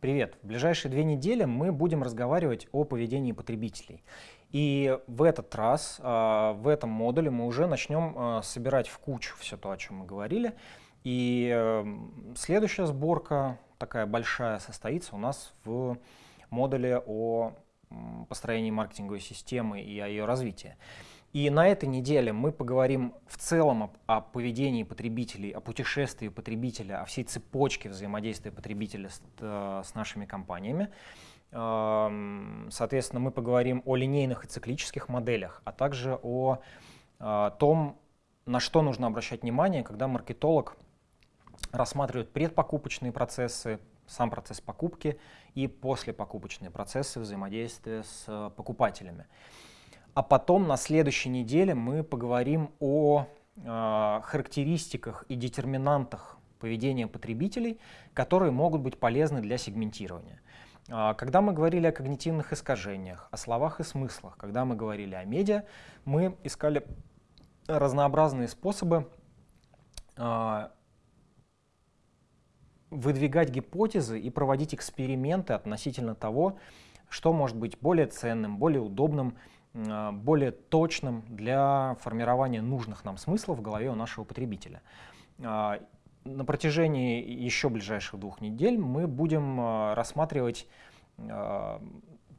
Привет! В ближайшие две недели мы будем разговаривать о поведении потребителей. И в этот раз, а, в этом модуле мы уже начнем а, собирать в кучу все то, о чем мы говорили. И эм, следующая сборка, такая большая, состоится у нас в модуле о построении маркетинговой системы и о ее развитии. И на этой неделе мы поговорим в целом о, о поведении потребителей, о путешествии потребителя, о всей цепочке взаимодействия потребителя с, э, с нашими компаниями. Эм, соответственно, мы поговорим о линейных и циклических моделях, а также о, о э, том, на что нужно обращать внимание, когда маркетолог рассматривает предпокупочные процессы, сам процесс покупки и послепокупочные процессы взаимодействия с э, покупателями. А потом на следующей неделе мы поговорим о э, характеристиках и детерминантах поведения потребителей, которые могут быть полезны для сегментирования. Э, когда мы говорили о когнитивных искажениях, о словах и смыслах, когда мы говорили о медиа, мы искали разнообразные способы э, выдвигать гипотезы и проводить эксперименты относительно того, что может быть более ценным, более удобным а, более точным для формирования нужных нам смыслов в голове у нашего потребителя. А, на протяжении еще ближайших двух недель мы будем а, рассматривать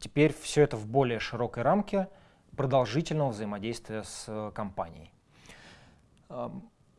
теперь все это в более широкой рамке продолжительного взаимодействия с компанией.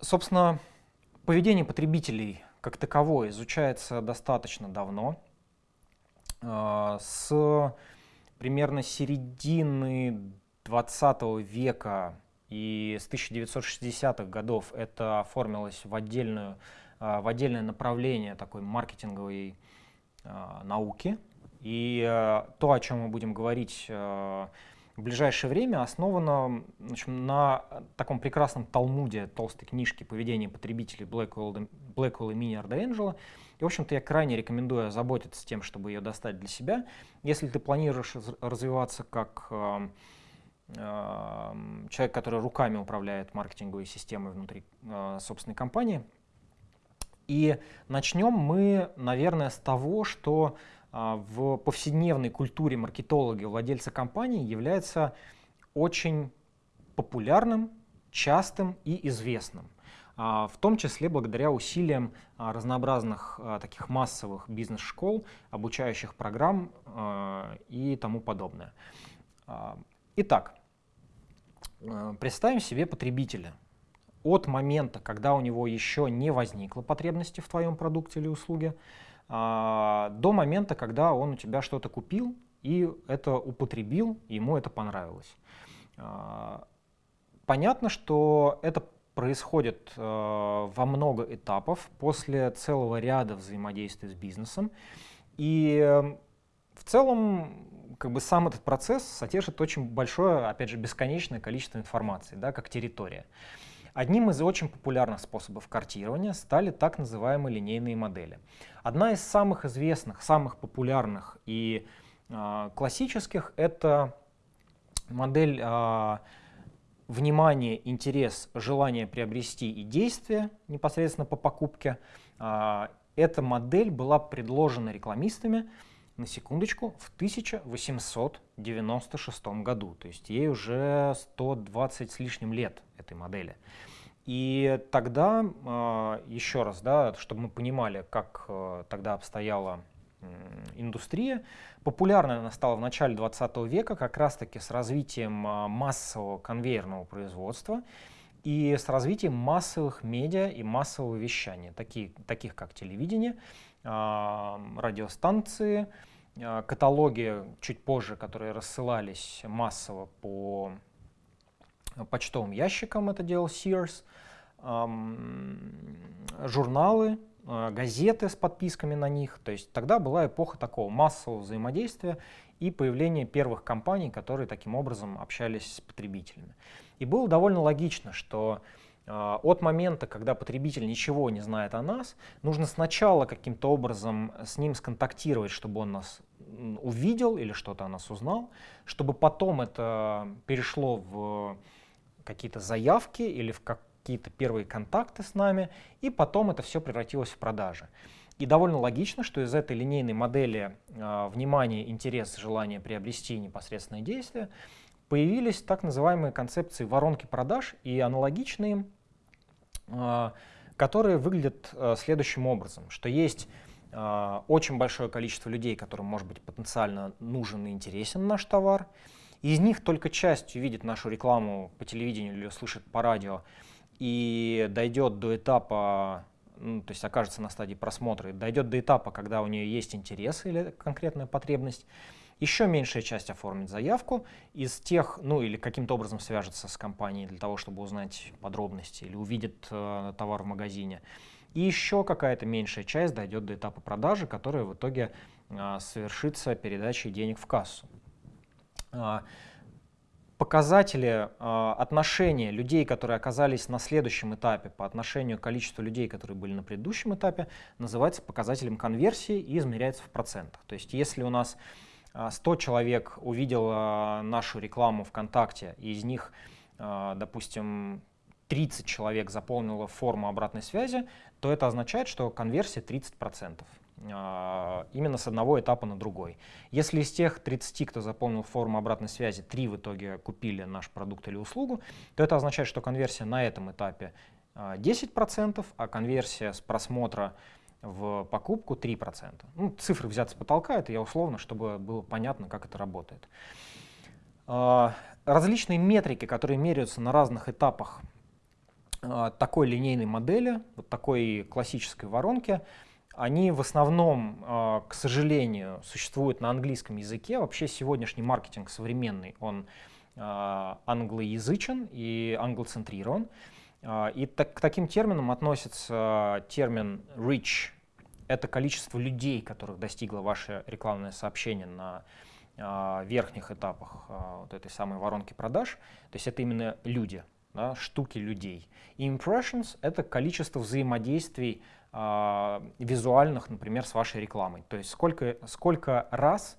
Собственно, поведение потребителей как таковое изучается достаточно давно. С примерно середины 20 века и с 1960-х годов это оформилось в, отдельную, а, в отдельное направление такой маркетинговой а, науки. И а, то, о чем мы будем говорить в ближайшее время, основано в на таком прекрасном талмуде толстой книжки «Поведение потребителей» Блэквелл и Миньярда Энджела, и, в общем-то, я крайне рекомендую заботиться тем, чтобы ее достать для себя. Если ты планируешь развиваться как э, э, человек, который руками управляет маркетинговой системой внутри э, собственной компании. И начнем мы, наверное, с того, что в повседневной культуре маркетологи, владельца компании является очень популярным, частым и известным. А, в том числе благодаря усилиям а, разнообразных а, таких массовых бизнес-школ, обучающих программ и тому подобное. Итак, представим себе потребителя. От момента, когда у него еще не возникло потребности в твоем продукте или услуге, до момента, когда он у тебя что-то купил и это употребил, и ему это понравилось. Понятно, что это происходит э, во много этапов после целого ряда взаимодействий с бизнесом. И э, в целом как бы сам этот процесс содержит очень большое, опять же, бесконечное количество информации, да, как территория. Одним из очень популярных способов картирования стали так называемые линейные модели. Одна из самых известных, самых популярных и э, классических — это модель э, внимание, интерес, желание приобрести и действие непосредственно по покупке. А, эта модель была предложена рекламистами, на секундочку, в 1896 году. То есть ей уже 120 с лишним лет этой модели. И тогда, а, еще раз, да, чтобы мы понимали, как э, тогда обстояла индустрия. Популярной она стала в начале 20 века как раз-таки с развитием а, массового конвейерного производства и с развитием массовых медиа и массового вещания, такие, таких как телевидение, а, радиостанции, а, каталоги чуть позже, которые рассылались массово по почтовым ящикам, это делал Sears, журналы, Э, газеты с подписками на них. То есть тогда была эпоха такого массового взаимодействия и появления первых компаний, которые таким образом общались с потребителями. И было довольно логично, что э, от момента, когда потребитель ничего не знает о нас, нужно сначала каким-то образом с ним сконтактировать, чтобы он нас увидел или что-то о нас узнал, чтобы потом это перешло в какие-то заявки или в как какие-то первые контакты с нами, и потом это все превратилось в продажи. И довольно логично, что из этой линейной модели э, внимание, интерес, желание приобрести непосредственное действие появились так называемые концепции воронки продаж и аналогичные э, которые выглядят э, следующим образом, что есть очень большое количество людей, которым может быть потенциально нужен и интересен наш товар, из них только часть увидит нашу рекламу по телевидению или услышит по радио. И дойдет до этапа ну, то есть окажется на стадии просмотра, дойдет до этапа, когда у нее есть интерес или конкретная потребность, еще меньшая часть оформит заявку из тех, ну или каким-то образом свяжется с компанией для того, чтобы узнать подробности или увидит э, товар в магазине. И еще какая-то меньшая часть дойдет до этапа продажи, которая в итоге э, совершится передачей денег в кассу. Показатели э, отношения людей, которые оказались на следующем этапе по отношению к количеству людей, которые были на предыдущем этапе, называется показателем конверсии и измеряется в процентах. То есть если у нас 100 э, человек увидело нашу рекламу ВКонтакте, и из них, э, допустим, 30 человек заполнило форму обратной связи, то это означает, что конверсия 30%. А, именно с одного этапа на другой. Если из тех 30, кто заполнил форму обратной связи, 3 в итоге купили наш продукт или услугу, то это означает, что конверсия на этом этапе 10%, а, а конверсия с просмотра в покупку 3%. Ну, цифры взяты с потолка, это я условно, чтобы было понятно, как это работает. А, различные метрики, которые меряются на разных этапах такой линейной модели, вот такой классической воронки, они в основном, а, к сожалению, существуют на английском языке. Вообще сегодняшний маркетинг современный, он а, англоязычен и англоцентрирован. А, и так, к таким терминам относится термин reach. Это количество людей, которых достигло ваше рекламное сообщение на верхних этапах вот этой самой воронки продаж. То есть это именно люди, да, штуки людей. И impressions — это количество взаимодействий визуальных, например, с вашей рекламой. То есть сколько, сколько раз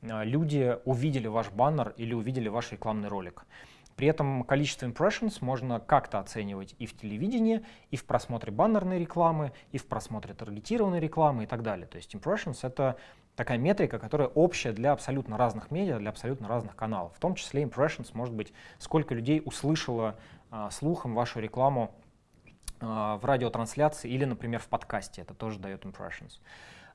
э, люди увидели ваш баннер или увидели ваш рекламный ролик. При этом количество impressions можно как-то оценивать и в телевидении, и в просмотре баннерной рекламы, и в просмотре таргетированной рекламы и так далее. То есть impressions — это такая метрика, которая общая для абсолютно разных медиа, для абсолютно разных каналов. В том числе impressions может быть, сколько людей услышало а, слухом вашу рекламу а, в радиотрансляции или, например, в подкасте. Это тоже дает impressions.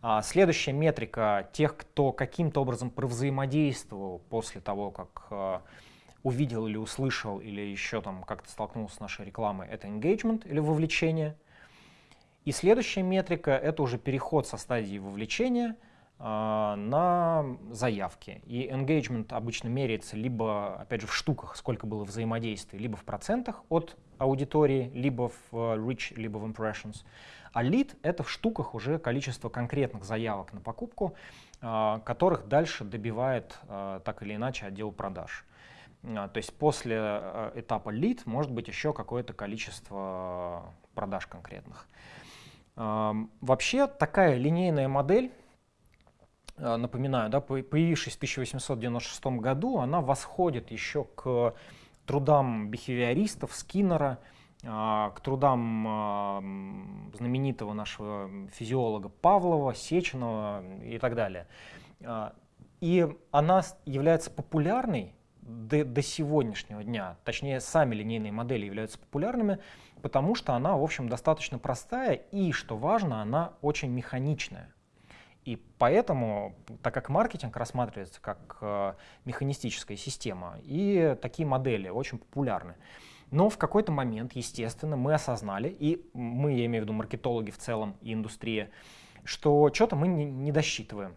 А, следующая метрика тех, кто каким-то образом провзаимодействовал после того, как а, увидел или услышал, или еще там как-то столкнулся с нашей рекламой, это engagement или вовлечение. И следующая метрика — это уже переход со стадии вовлечения на заявки. И engagement обычно меряется либо, опять же, в штуках, сколько было взаимодействий, либо в процентах от аудитории, либо в э, reach, либо в impressions. А lead — это в штуках уже количество конкретных заявок на покупку, э, которых дальше добивает э, так или иначе отдел продаж. То есть после этапа lead может быть еще какое-то количество продаж конкретных. Вообще такая линейная модель, напоминаю, да, появившись в 1896 году, она восходит еще к трудам бихевиористов, Скиннера, а, к трудам а, знаменитого нашего физиолога Павлова, Сеченова и так далее. А, и она является популярной до, до сегодняшнего дня, точнее, сами линейные модели являются популярными, потому что она, в общем, достаточно простая и, что важно, она очень механичная. И поэтому, так как маркетинг рассматривается как э, механистическая система, и такие модели очень популярны. Но в какой-то момент, естественно, мы осознали, и мы, я имею в виду маркетологи в целом и индустрия, что что-то мы не, не досчитываем.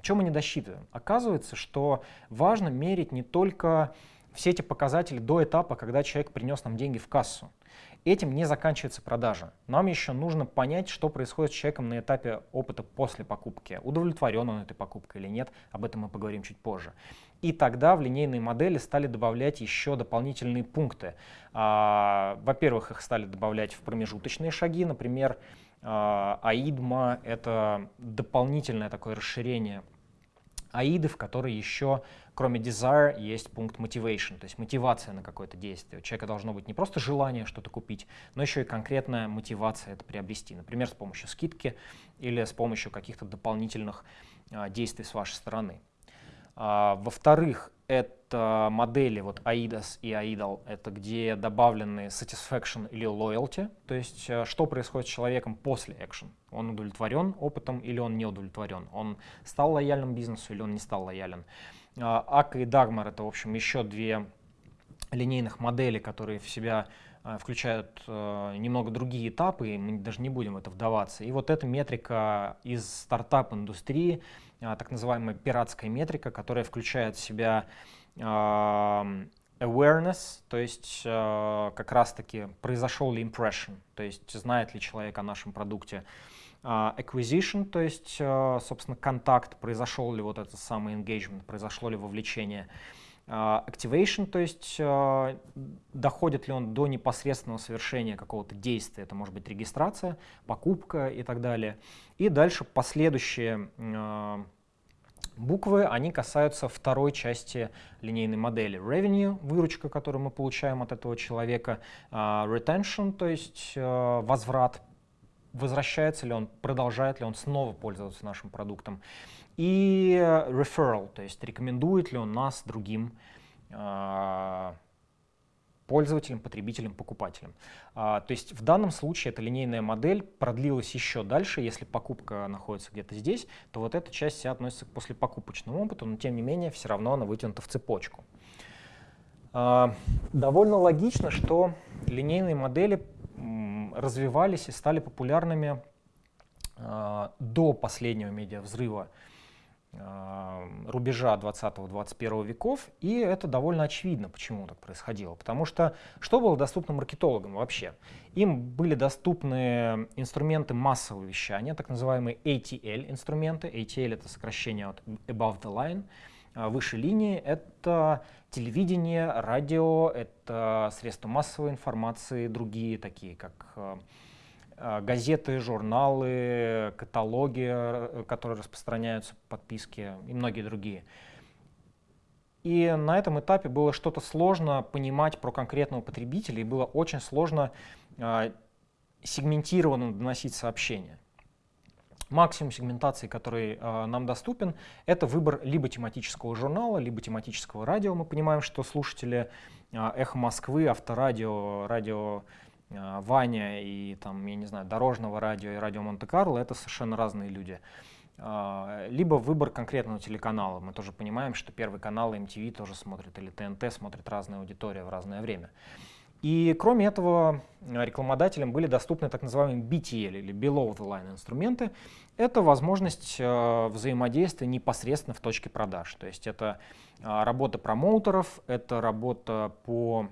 Что мы не досчитываем? Оказывается, что важно мерить не только все эти показатели до этапа, когда человек принес нам деньги в кассу. Этим не заканчивается продажа. Нам еще нужно понять, что происходит с человеком на этапе опыта после покупки. Удовлетворен он этой покупкой или нет, об этом мы поговорим чуть позже. И тогда в линейные модели стали добавлять еще дополнительные пункты. А, во-первых, их стали добавлять в промежуточные шаги, например, а, АИДМА — это дополнительное такое расширение аиды, в которой еще, кроме desire, есть пункт motivation, то есть мотивация на какое-то действие. У человека должно быть не просто желание что-то купить, но еще и конкретная мотивация это приобрести. Например, с помощью скидки или с помощью каких-то дополнительных а, действий с вашей стороны. А, Во-вторых, это модели вот AIDAS и AIDAL, это где добавлены satisfaction или loyalty, то есть э, что происходит с человеком после action. Он удовлетворен опытом или он не удовлетворен. Он стал лояльным бизнесу или он не стал лоялен. Ака и Dagmar это, в общем, еще две линейных модели, которые в себя э, включают э, немного другие этапы, и мы даже не будем в это вдаваться. И вот эта метрика из стартап-индустрии, а, так называемая пиратская метрика, которая включает в себя awareness, то есть а, как раз-таки произошел ли impression, то есть знает ли человек о нашем продукте, а, acquisition, то есть, собственно, контакт, произошел ли вот этот самый engagement, произошло ли вовлечение, activation, то есть доходит ли он до непосредственного совершения какого-то действия, это может быть регистрация, покупка и так далее. И дальше последующие буквы, они касаются второй части линейной модели. Revenue, выручка, которую мы получаем от этого человека, retention, то есть возврат, возвращается ли он, продолжает ли он снова пользоваться нашим продуктом, и referral, то есть рекомендует ли он нас другим пользователям, потребителям, покупателям. А, то есть в данном случае эта линейная модель продлилась еще дальше. Если покупка находится где-то здесь, то вот эта часть вся относится к послепокупочному опыту, но тем не менее все равно она вытянута в цепочку. А, довольно логично, что линейные модели развивались и стали популярными а, до последнего медиавзрыва Э, рубежа 20-21 веков, и это довольно очевидно, почему так происходило. Потому что что было доступно маркетологам вообще? Им были доступны инструменты массового вещания, так называемые ATL инструменты. ATL это сокращение от Above the Line, э, выше линии. Это телевидение, радио, это средства массовой информации, другие такие, как а, газеты, журналы, каталоги, э, которые распространяются, подписки и многие другие. И на этом этапе было что-то сложно понимать про конкретного потребителя, и было очень сложно э, сегментированно доносить сообщения. Максимум сегментации, который э, нам доступен, это выбор либо тематического журнала, либо тематического радио. Мы понимаем, что слушатели э, «Эхо Москвы», авторадио, радио а, Ваня и там, я не знаю, дорожного радио и радио Монте-Карло — это совершенно разные люди. А, либо выбор конкретного телеканала. Мы тоже понимаем, что первый канал MTV тоже смотрит, или ТНТ смотрит разная аудитория в разное время. И кроме этого, рекламодателям были доступны так называемые BTL или Below the Line инструменты. Это возможность э, взаимодействия непосредственно в точке продаж. То есть это э, работа промоутеров, это работа по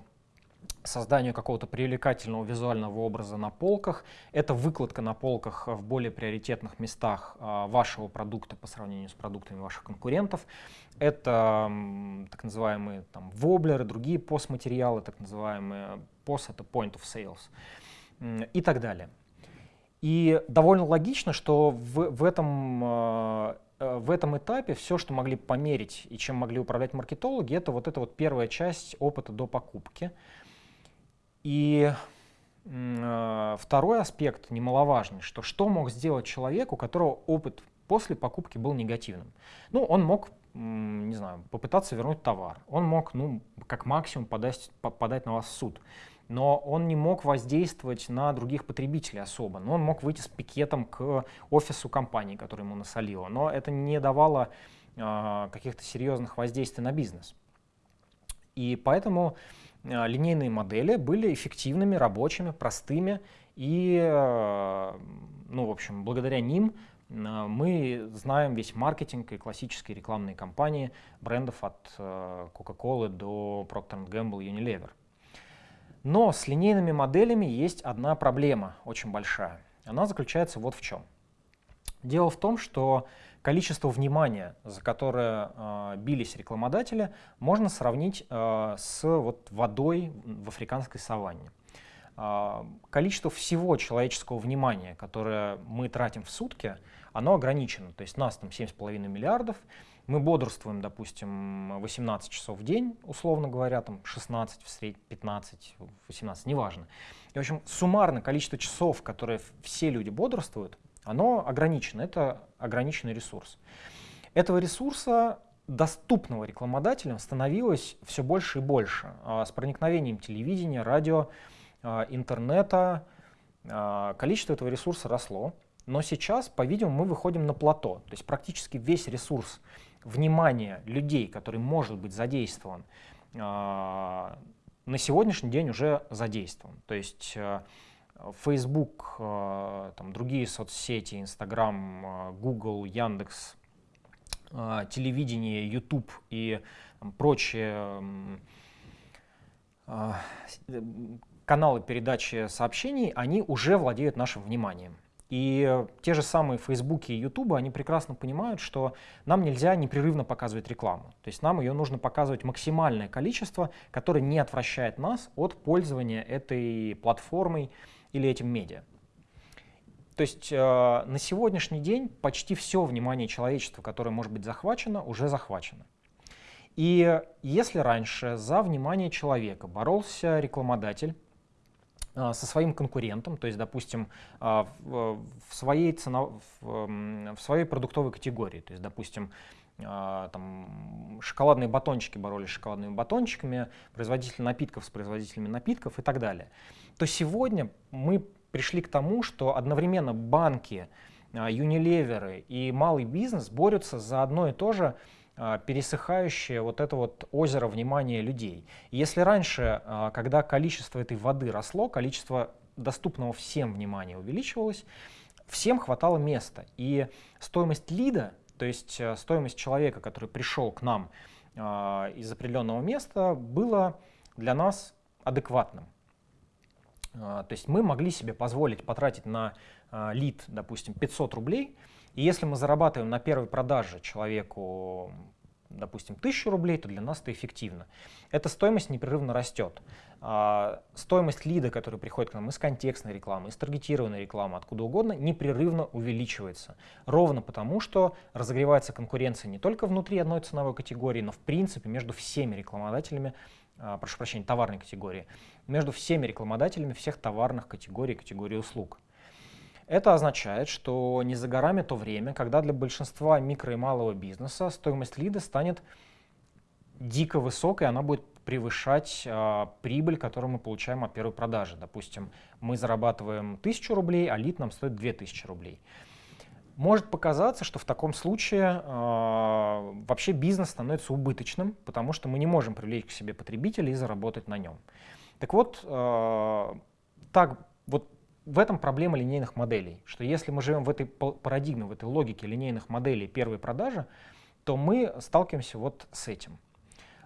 созданию какого-то привлекательного визуального образа на полках. Это выкладка на полках в более приоритетных местах а, вашего продукта по сравнению с продуктами ваших конкурентов. Это так называемые там, воблеры, другие постматериалы, так называемые POS — это Point of Sales и так далее. И довольно логично, что в, в, этом, а, э, в этом этапе все, что могли померить и чем могли управлять маркетологи, это вот эта вот первая часть опыта до покупки — и э, второй аспект немаловажный, что что мог сделать человек, у которого опыт после покупки был негативным. Ну, он мог, не знаю, попытаться вернуть товар, он мог, ну, как максимум подать, подать на вас в суд, но он не мог воздействовать на других потребителей особо, но он мог выйти с пикетом к офису компании, которая ему насолила, но это не давало э, каких-то серьезных воздействий на бизнес. И поэтому линейные модели были эффективными, рабочими, простыми, и, э, ну, в общем, благодаря ним э, мы знаем весь маркетинг и классические рекламные кампании брендов от Coca-Cola до Procter Gamble и Unilever. Но с линейными моделями есть одна проблема, очень большая. Она заключается вот в чем. Дело в том, что количество внимания, за которое э, бились рекламодатели, можно сравнить э, с вот, водой в африканской саванне. Э, количество всего человеческого внимания, которое мы тратим в сутки, оно ограничено. То есть нас там 7,5 миллиардов, мы бодрствуем, допустим, 18 часов в день, условно говоря, там 16, в среднем 15, 18, неважно. И, в общем, суммарно количество часов, которые все люди бодрствуют, оно ограничено, это ограниченный ресурс. Этого ресурса доступного рекламодателям становилось все больше и больше. А с проникновением телевидения, радио, а, интернета а, количество этого ресурса росло. Но сейчас, по-видимому, мы выходим на плато. То есть практически весь ресурс внимания людей, который может быть задействован, на сегодняшний день уже задействован. То есть Facebook, там, другие соцсети, Instagram, Google, Яндекс, а, телевидение, YouTube и прочие а, каналы передачи сообщений, они уже владеют нашим вниманием. И те же самые Facebook и YouTube, они прекрасно понимают, что нам нельзя непрерывно показывать рекламу. То есть нам ее нужно показывать максимальное количество, которое не отвращает нас от пользования этой платформой или этим медиа. То есть э, на сегодняшний день почти все внимание человечества, которое может быть захвачено, уже захвачено. И если раньше за внимание человека боролся рекламодатель э, со своим конкурентом, то есть, допустим, э, в, в, своей цено, в, в своей продуктовой категории, то есть, допустим, э, там, шоколадные батончики боролись с шоколадными батончиками, производители напитков с производителями напитков и так далее, то сегодня мы пришли к тому, что одновременно банки, юнилеверы и малый бизнес борются за одно и то же а, пересыхающее вот это вот озеро внимания людей. если раньше, а, когда количество этой воды росло, количество доступного всем внимания увеличивалось, всем хватало места. И стоимость лида, то есть э, стоимость человека, который пришел к нам а, из определенного места, было для нас адекватным. А, то есть мы могли себе позволить потратить на а, лид, допустим, 500 рублей, и если мы зарабатываем на первой продаже человеку, допустим, 1000 рублей, то для нас это эффективно. Эта стоимость непрерывно растет. А, стоимость лида, который приходит к нам из контекстной рекламы, из таргетированной рекламы, откуда угодно, непрерывно увеличивается. Ровно потому, что разогревается конкуренция не только внутри одной ценовой категории, но в принципе между всеми рекламодателями а, прошу прощения, товарной категории, между всеми рекламодателями всех товарных категорий, категорий услуг. Это означает, что не за горами то время, когда для большинства микро и малого бизнеса стоимость лида станет дико высокой, она будет превышать э, прибыль, которую мы получаем от первой продажи. Допустим, мы зарабатываем 1000 рублей, а лид нам стоит 2000 рублей. Может показаться, что в таком случае э, вообще бизнес становится убыточным, потому что мы не можем привлечь к себе потребителя и заработать на нем. Так вот, э, так, вот в этом проблема линейных моделей, что если мы живем в этой парадигме, в этой логике линейных моделей первой продажи, то мы сталкиваемся вот с этим.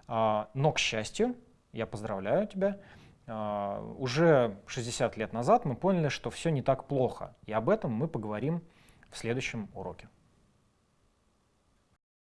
Э, но, к счастью, я поздравляю тебя, э, уже 60 лет назад мы поняли, что все не так плохо, и об этом мы поговорим в следующем уроке.